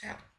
Tap